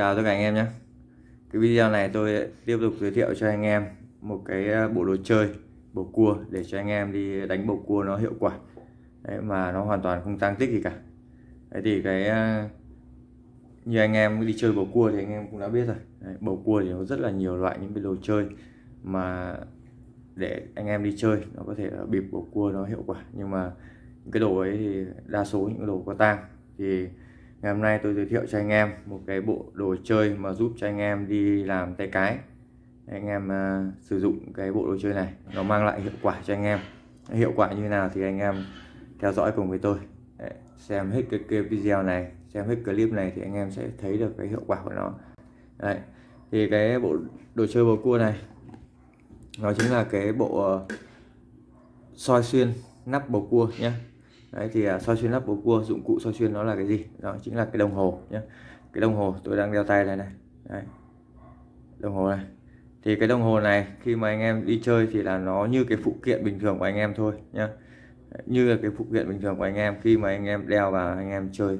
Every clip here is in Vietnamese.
Chào tất cả anh em nhé. Cái video này tôi tiếp tục giới thiệu cho anh em một cái ờ, bộ đồ chơi bầu cua để cho anh em đi đánh bầu cua nó hiệu quả. Đấy, mà nó hoàn toàn không tăng tích gì cả. Đấy thì cái ờ, như anh em đi chơi bầu cua thì anh em cũng đã biết rồi. Đấy, bầu cua thì nó rất là nhiều loại những cái đồ chơi mà để anh em đi chơi nó có thể là bịp bầu cua nó hiệu quả. Nhưng mà những cái đồ ấy thì đa số những cái đồ có tang thì ngày hôm nay tôi giới thiệu cho anh em một cái bộ đồ chơi mà giúp cho anh em đi làm tay cái. Anh em uh, sử dụng cái bộ đồ chơi này nó mang lại hiệu quả cho anh em. Hiệu quả như nào thì anh em theo dõi cùng với tôi. Đấy, xem hết cái, cái video này xem hết clip này thì anh em sẽ thấy được cái hiệu quả của nó. Đấy. thì cái bộ đồ chơi bầu cua này nó chính là cái bộ uh, soi xuyên nắp bầu cua nhé đấy thì uh, soi xuyên lắp bầu cua dụng cụ soi xuyên nó là cái gì? Đó chính là cái đồng hồ nhé cái đồng hồ tôi đang đeo tay này này. Đấy. đồng hồ này. Thì cái đồng hồ này khi mà anh em đi chơi thì là nó như cái phụ kiện bình thường của anh em thôi nhá. Như là cái phụ kiện bình thường của anh em. Khi mà anh em đeo vào anh em chơi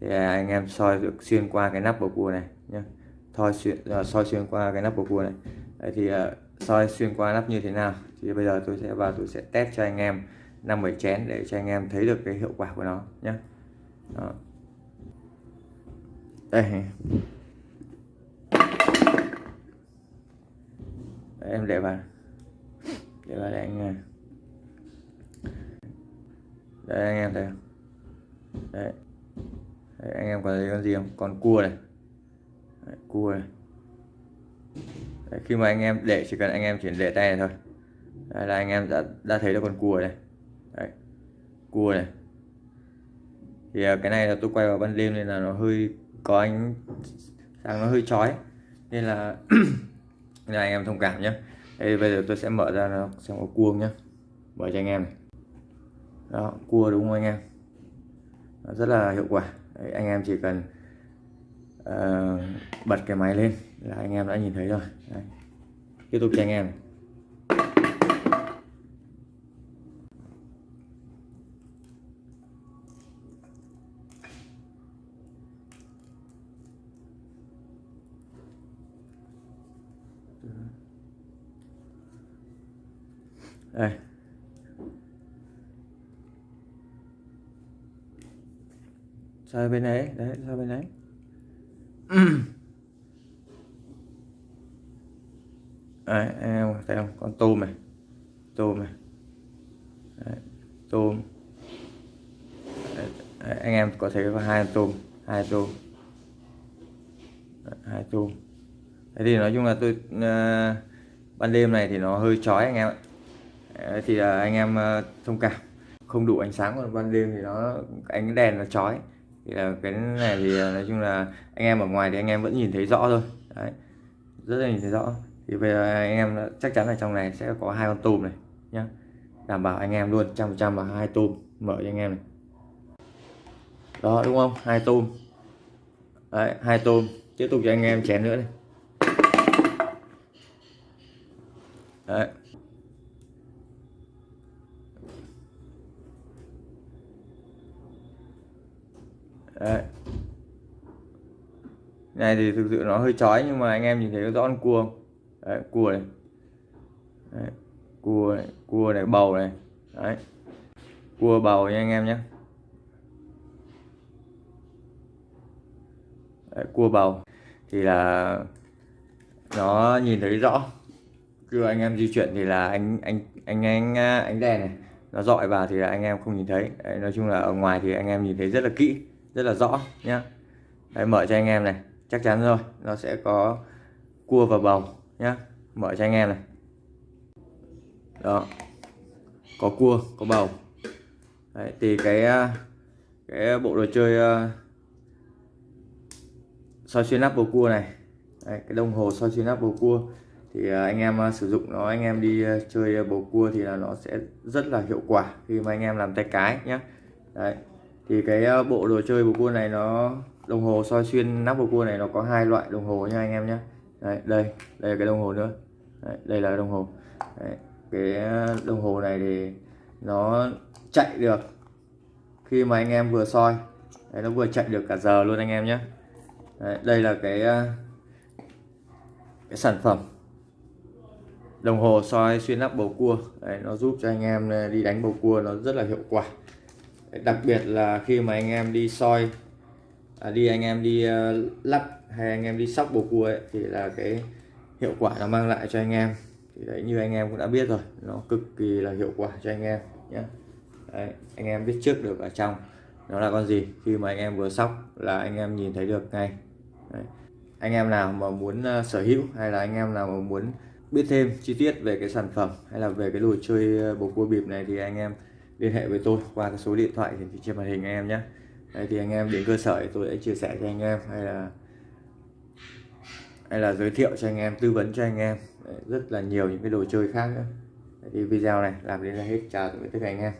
thì à, anh em soi được xuyên qua cái nắp bầu cua này nhá. Soi xuyên uh, soi xuyên qua cái nắp bầu cua này. Đấy thì uh, soi xuyên qua nắp như thế nào? Thì bây giờ tôi sẽ vào tôi sẽ test cho anh em năm bảy chén để cho anh em thấy được cái hiệu quả của nó nhé Đó. đây. Đấy, em để vào. Để vào để anh đây anh em thấy không? Đấy. đấy anh em có thấy con gì không? Con cua này. Đấy, cua này. Đấy, khi mà anh em để chỉ cần anh em chuyển để tay này thôi. Đây là anh em đã đã thấy được con cua này cua này. Thì à, cái này là tôi quay vào ban đêm nên là nó hơi có ánh sáng nó hơi chói. Nên là nên là anh em thông cảm nhé đây bây giờ tôi sẽ mở ra nó xem có cua nhá, mở cho anh em này. Đó cua đúng không anh em? Nó rất là hiệu quả. Đấy, anh em chỉ cần uh, bật cái máy lên là anh em đã nhìn thấy rồi. Đấy. tiếp tục cho anh em này. Đây. Sao bên đấy đấy sao bên đấy đấy anh em thấy không? Con tôm này. Tôm này. Đấy, tôm. Đấy, anh em có thể có hai tôm hai tôm. Đấy, hai tôm. Thế thì nói chung là tôi uh, ban đêm này thì nó hơi chói anh em ạ thì là anh em ờ, thông cảm. Không đủ ánh sáng còn ban đêm thì nó, ánh đèn nó chói. Thì là cái này thì ờ, nói chung là anh em ở ngoài thì anh em vẫn nhìn thấy rõ thôi. Đấy, rất là nhìn thấy rõ. Thì bây giờ anh em chắc chắn là trong này sẽ có hai con tôm này nhá. Đảm bảo anh em luôn, trăm trăm là hai tôm mở cho anh em này. Đó, đúng không? Hai tôm. Đấy, hai tôm. Tiếp tục cho anh em chén nữa này. Đấy. Đấy. này thì thực sự nó hơi chói nhưng mà anh em nhìn thấy rõ con cua không? Đấy, cua này. Đấy, cua này cua này bầu này. Đấy. cua bầu nha anh em nhé. Đấy, cua bầu. Thì là nó nhìn thấy rõ. Khi anh em di chuyển thì là anh anh anh anh anh đèn này. Nó dọi vào thì là anh em không nhìn thấy. Đấy, nói chung là ở ngoài thì anh em nhìn thấy rất là kỹ rất là rõ. Nhé, Đấy, mở cho anh em này. Chắc chắn rồi nó sẽ có cua và bầu nhé, mở cho anh em này. Đó có cua có bầu Đấy, thì cái à, cái bộ đồ chơi uh, soi xuyên nắp bầu cua này. Đấy, cái đồng hồ soi xuyên nắp bầu cua. Thì uh, anh em uh, sử dụng nó anh em đi uh, chơi bầu cua thì là nó sẽ rất là hiệu quả khi mà anh em làm tay cái nhé Đấy thì cái ờ, bộ đồ chơi bầu cua này nó đồng hồ soi xuyên nắp bầu cua này nó có hai loại đồng hồ nha anh em nhé đây đây đây là cái đồng hồ nữa. Đấy, đây là đồng hồ. Đấy, cái ờ, đồng hồ này thì nó chạy được khi mà anh em vừa soi. Đấy, nó vừa chạy được cả giờ luôn anh em nhé Đấy, đây là cái ờ, cái sản phẩm đồng hồ soi xuyên nắp bầu cua. Đấy, nó giúp cho anh em đi đánh bầu cua nó rất là hiệu quả đặc biệt là khi mà anh em đi soi à, đi anh em đi uh, lắp hay anh em đi sóc bầu cua ấy, thì là cái hiệu quả nó mang lại cho anh em thì đấy như anh em cũng đã biết rồi nó cực kỳ là hiệu quả cho anh em nhé đấy, anh em biết trước được ở trong nó là con gì khi mà anh em vừa sóc là anh em nhìn thấy được ngay đấy. anh em nào mà muốn uh, sở hữu hay là anh em nào mà muốn biết thêm chi tiết về cái sản phẩm hay là về cái đồ chơi bầu cua bịp này thì anh em liên hệ với tôi qua cái số điện thoại hiển thị trên màn hình anh em nhé. Đấy, thì anh em đến cơ sở thì tôi sẽ chia sẻ cho anh em hay là hay là giới thiệu cho anh em tư vấn cho anh em. Đấy, rất là nhiều những cái đồ chơi khác nữa. Đấy, thì video này làm đến là hết. Chào tạm biệt tất cả anh em.